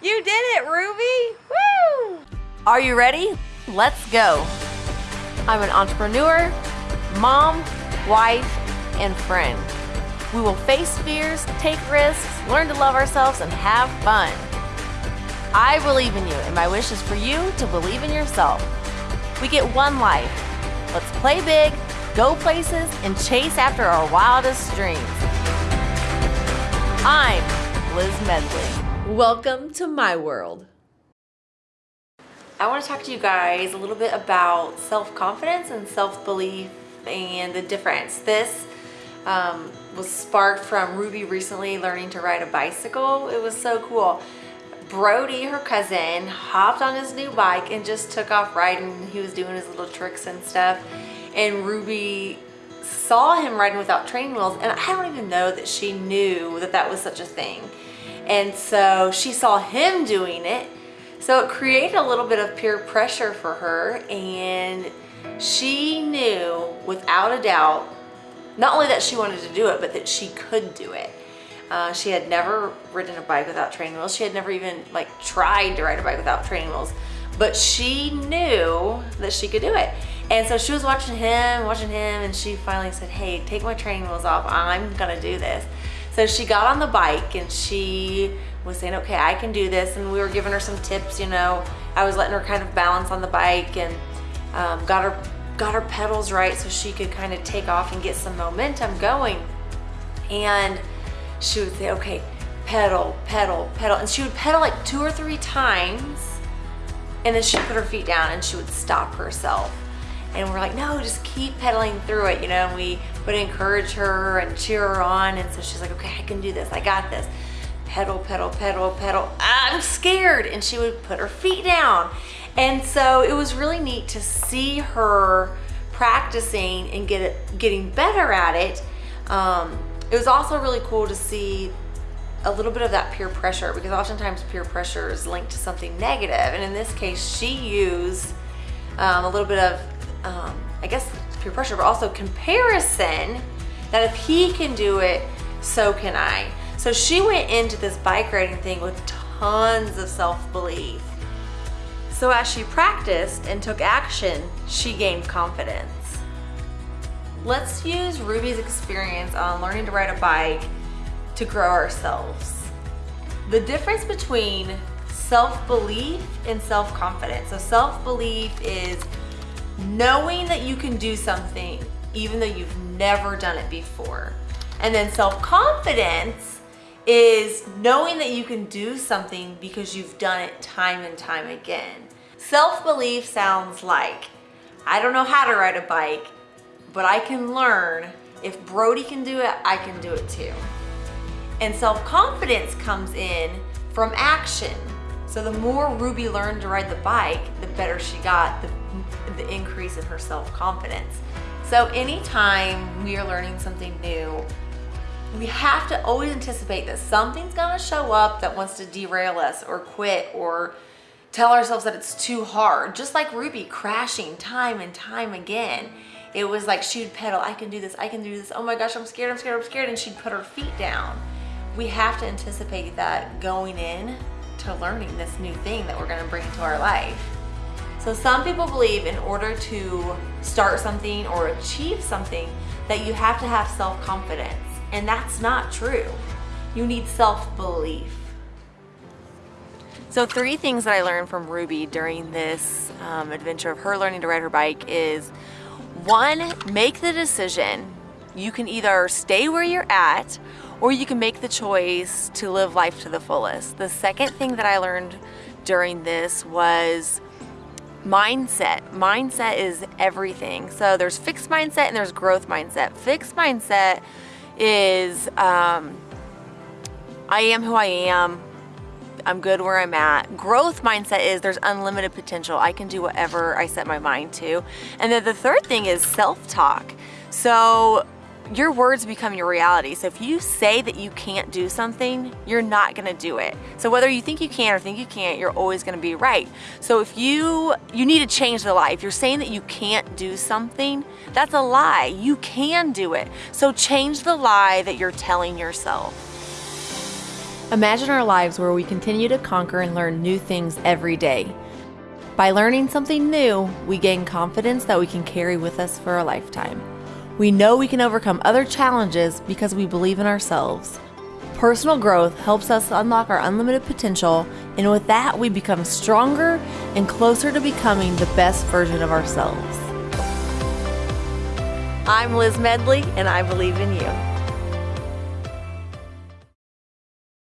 You did it, Ruby! Woo! Are you ready? Let's go. I'm an entrepreneur, mom, wife, and friend. We will face fears, take risks, learn to love ourselves, and have fun. I believe in you, and my wish is for you to believe in yourself. We get one life. Let's play big, go places, and chase after our wildest dreams. I'm Liz Medley. Welcome to my world. I want to talk to you guys a little bit about self-confidence and self-belief and the difference. This um, was sparked from Ruby recently learning to ride a bicycle. It was so cool. Brody, her cousin, hopped on his new bike and just took off riding. He was doing his little tricks and stuff. And Ruby saw him riding without training wheels and I don't even know that she knew that that was such a thing. And so she saw him doing it. So it created a little bit of peer pressure for her and she knew without a doubt, not only that she wanted to do it, but that she could do it. Uh, she had never ridden a bike without training wheels. She had never even like tried to ride a bike without training wheels, but she knew that she could do it. And so she was watching him, watching him, and she finally said, hey, take my training wheels off. I'm gonna do this. So she got on the bike and she was saying, okay, I can do this. And we were giving her some tips, you know. I was letting her kind of balance on the bike and um, got her got her pedals right so she could kind of take off and get some momentum going. And she would say, okay, pedal, pedal, pedal. And she would pedal like two or three times and then she'd put her feet down and she would stop herself. And we're like, no, just keep pedaling through it, you know, and we would encourage her and cheer her on. And so she's like, okay, I can do this. I got this. Pedal, pedal, pedal, pedal. I'm scared. And she would put her feet down. And so it was really neat to see her practicing and get it, getting better at it. Um, it was also really cool to see a little bit of that peer pressure because oftentimes peer pressure is linked to something negative. And in this case, she used um, a little bit of um, I guess peer pressure, but also comparison that if he can do it, so can I. So she went into this bike riding thing with tons of self-belief. So as she practiced and took action, she gained confidence. Let's use Ruby's experience on learning to ride a bike to grow ourselves. The difference between self-belief and self-confidence. So self-belief is knowing that you can do something even though you've never done it before. And then self-confidence is knowing that you can do something because you've done it time and time again. Self-belief sounds like, I don't know how to ride a bike, but I can learn. If Brody can do it, I can do it too. And self-confidence comes in from action. So the more Ruby learned to ride the bike, the better she got, the the increase in her self-confidence. So anytime we are learning something new, we have to always anticipate that something's gonna show up that wants to derail us or quit or tell ourselves that it's too hard. Just like Ruby crashing time and time again. It was like she'd pedal, I can do this, I can do this. Oh my gosh, I'm scared, I'm scared, I'm scared. And she'd put her feet down. We have to anticipate that going in to learning this new thing that we're gonna bring into our life. So some people believe in order to start something or achieve something that you have to have self-confidence and that's not true. You need self-belief. So three things that I learned from Ruby during this um, adventure of her learning to ride her bike is one, make the decision. You can either stay where you're at or you can make the choice to live life to the fullest. The second thing that I learned during this was mindset. Mindset is everything. So there's fixed mindset and there's growth mindset. Fixed mindset is um, I am who I am. I'm good where I'm at. Growth mindset is there's unlimited potential. I can do whatever I set my mind to. And then the third thing is self-talk. So your words become your reality. So if you say that you can't do something, you're not gonna do it. So whether you think you can or think you can't, you're always gonna be right. So if you, you need to change the lie. If you're saying that you can't do something, that's a lie. You can do it. So change the lie that you're telling yourself. Imagine our lives where we continue to conquer and learn new things every day. By learning something new, we gain confidence that we can carry with us for a lifetime. We know we can overcome other challenges because we believe in ourselves. Personal growth helps us unlock our unlimited potential, and with that, we become stronger and closer to becoming the best version of ourselves. I'm Liz Medley, and I believe in you.